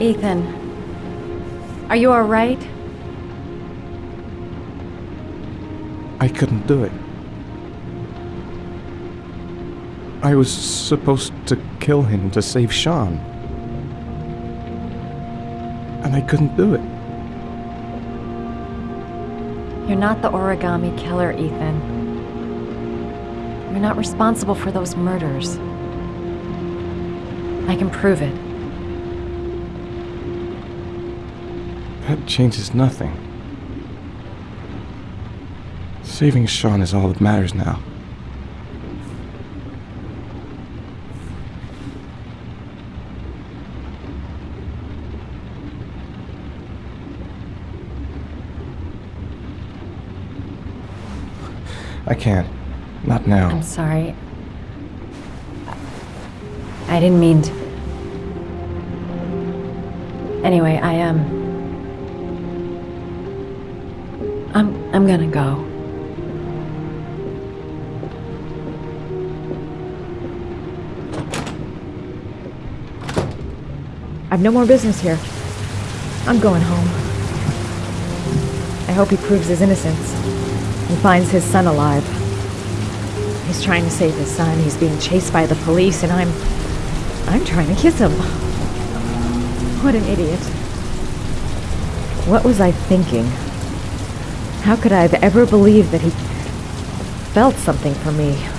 Ethan. Are you alright? I couldn't do it. I was supposed to kill him to save Sean. And I couldn't do it. You're not the origami killer, Ethan. You're not responsible for those murders. I can prove it. That changes nothing. Saving Sean is all that matters now. I can't. Not now. I'm sorry. I didn't mean to. Anyway, I am. Um, I'm gonna go. I've no more business here. I'm going home. I hope he proves his innocence and finds his son alive. He's trying to save his son. He's being chased by the police, and I'm. I'm trying to kiss him. What an idiot. What was I thinking? How could I have ever believed that he felt something for me?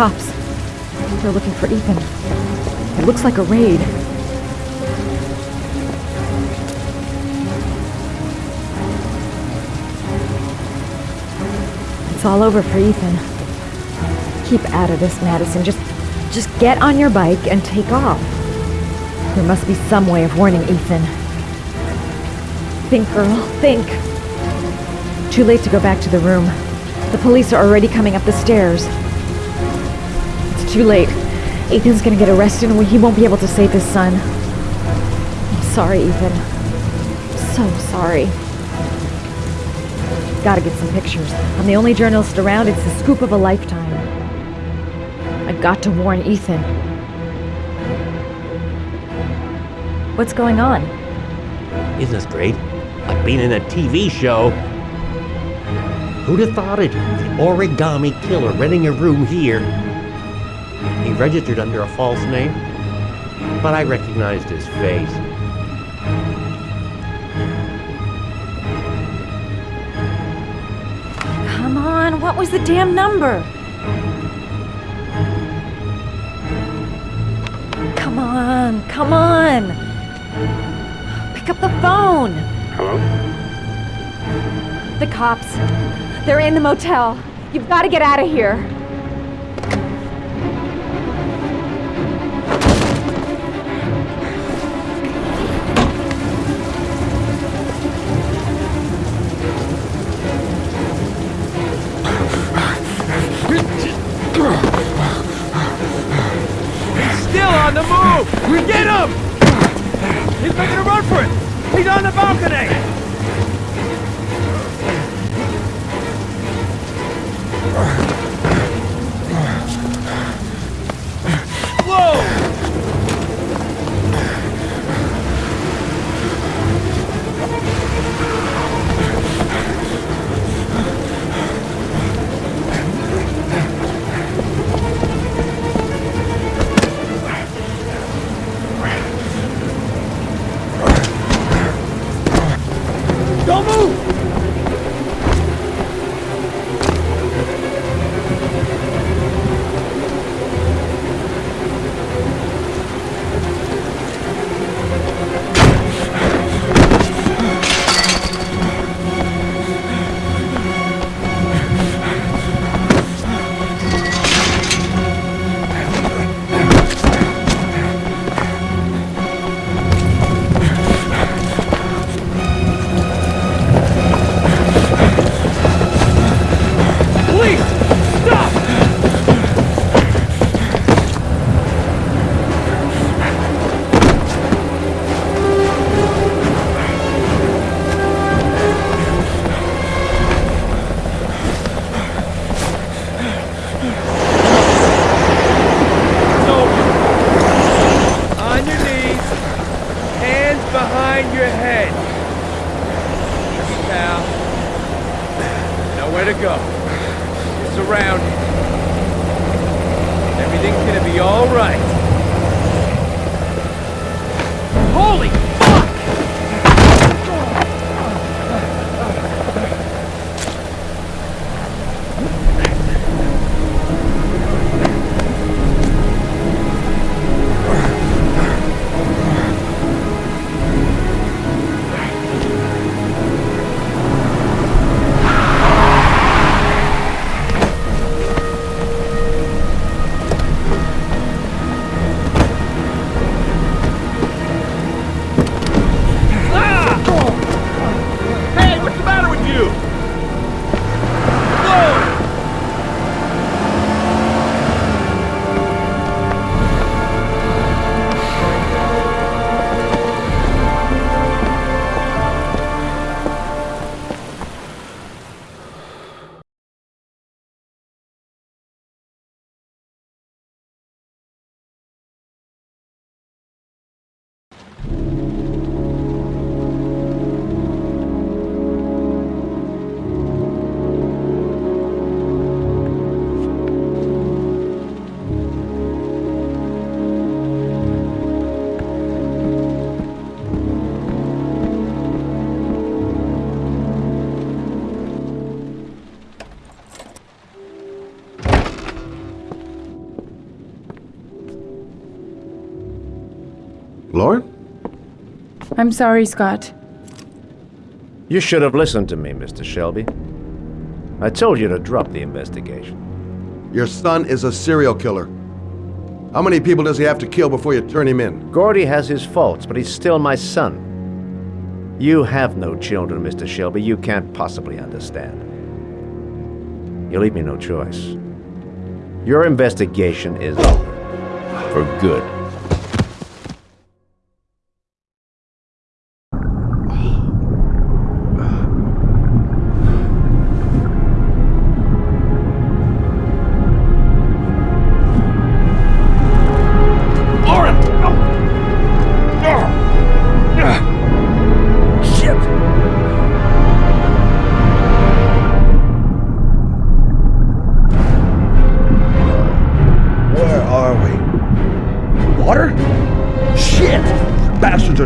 Cops. They're looking for Ethan. It looks like a raid. It's all over for Ethan. Keep out of this, Madison. Just just get on your bike and take off. There must be some way of warning Ethan. Think, girl, think. Too late to go back to the room. The police are already coming up the stairs. Too late. Ethan's gonna get arrested and he won't be able to save his son. I'm sorry, Ethan. I'm So sorry. Gotta get some pictures. I'm the only journalist around. It's the scoop of a lifetime. I got to warn Ethan. What's going on? Isn't this great? Like being in a TV show. Who'd have thought it? The origami killer renting a room here. He registered under a false name, but I recognized his face. Come on, what was the damn number? Come on, come on. Pick up the phone. Hello? The cops. They're in the motel. You've got to get out of here. Balcony! Behind your head. Nowhere to go. You're surrounded. Everything's gonna be alright. Holy I'm sorry, Scott. You should have listened to me, Mr. Shelby. I told you to drop the investigation. Your son is a serial killer. How many people does he have to kill before you turn him in? Gordi has his faults, but he's still my son. You have no children, Mr. Shelby. You can't possibly understand. You leave me no choice. Your investigation is over. For good.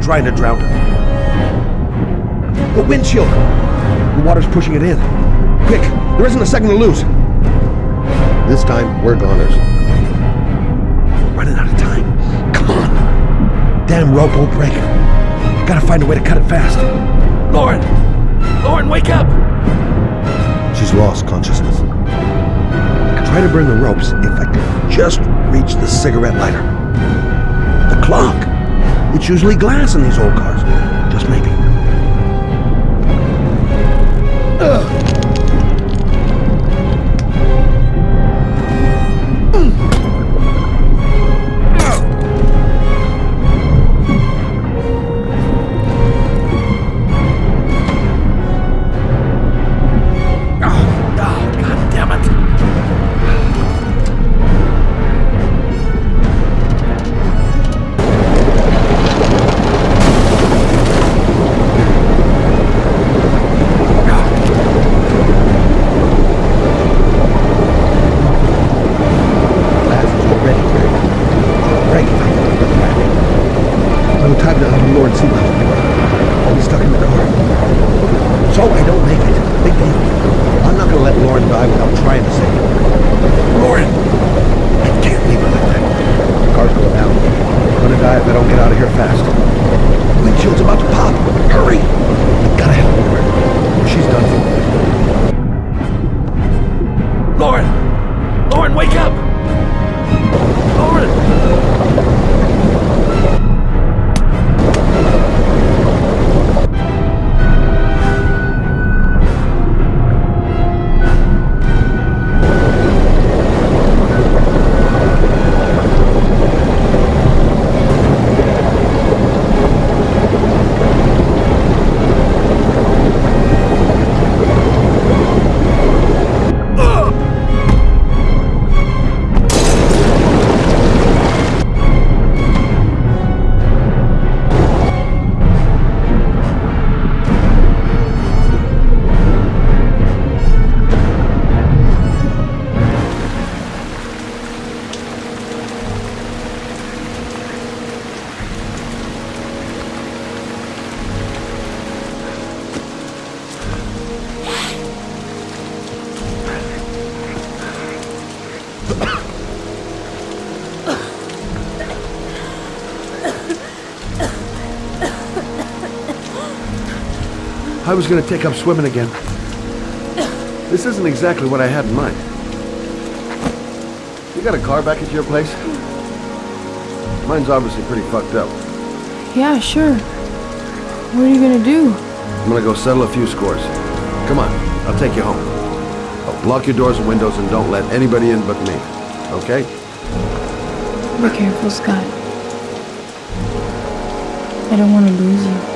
Trying to drown her. The windshield! The water's pushing it in. Quick! There isn't a second to lose! This time, we're goners. Running out of time. Come on! Damn rope won't break. Gotta find a way to cut it fast. Lauren! Lauren, wake up! She's lost consciousness. I try to burn the ropes if I could just reach the cigarette lighter. The clock! It's usually glass in these old cars. Just maybe. The Lord me, I'll be stuck in the car. So I don't make it. Big deal. I'm not gonna let Lauren die without trying to save her. Lauren! I can't leave her like that. The car's going down. I'm gonna die if I don't get out of here fast. Windshield's about to pop. Hurry! I gotta help Lauren. She's done for. Lauren, I was gonna take up swimming again. This isn't exactly what I had in mind. You got a car back at your place? Mine's obviously pretty fucked up. Yeah, sure. What are you gonna do? I'm gonna go settle a few scores. Come on, I'll take you home. Oh, lock your doors and windows and don't let anybody in but me. Okay? Be careful, Scott. I don't want to lose you.